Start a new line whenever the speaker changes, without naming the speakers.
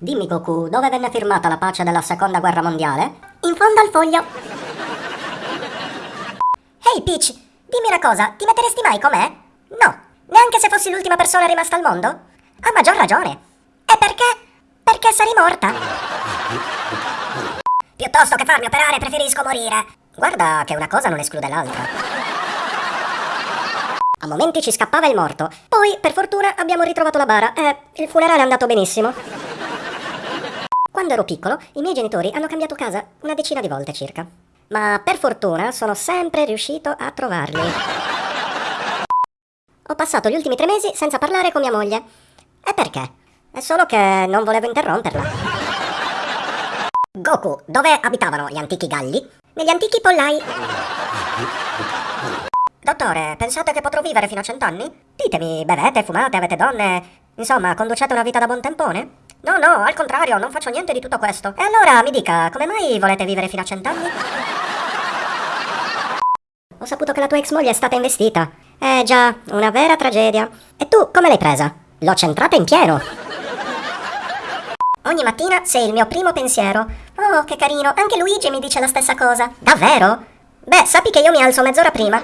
Dimmi Goku, dove venne firmata la pace della seconda guerra mondiale? In fondo al foglio. Ehi hey Peach, dimmi una cosa, ti metteresti mai con me? No, neanche se fossi l'ultima persona rimasta al mondo? Ha maggior ragione. E perché? Perché sarei morta. Piuttosto che farmi operare preferisco morire. Guarda che una cosa non esclude l'altra. A momenti ci scappava il morto. Poi, per fortuna, abbiamo ritrovato la bara e il funerale è andato benissimo. Quando ero piccolo, i miei genitori hanno cambiato casa una decina di volte circa. Ma per fortuna sono sempre riuscito a trovarli. Ho passato gli ultimi tre mesi senza parlare con mia moglie. E perché? È solo che non volevo interromperla. Goku, dove abitavano gli antichi galli? Negli antichi pollai. Dottore, pensate che potrò vivere fino a cent'anni? Ditemi, bevete, fumate, avete donne? Insomma, conducete una vita da buon tempone? No, no, al contrario, non faccio niente di tutto questo. E allora mi dica, come mai volete vivere fino a cent'anni? Ho saputo che la tua ex moglie è stata investita. Eh già, una vera tragedia. E tu come l'hai presa? L'ho centrata in pieno. Ogni mattina sei il mio primo pensiero. Oh, che carino, anche Luigi mi dice la stessa cosa. Davvero? Beh, sappi che io mi alzo mezz'ora prima.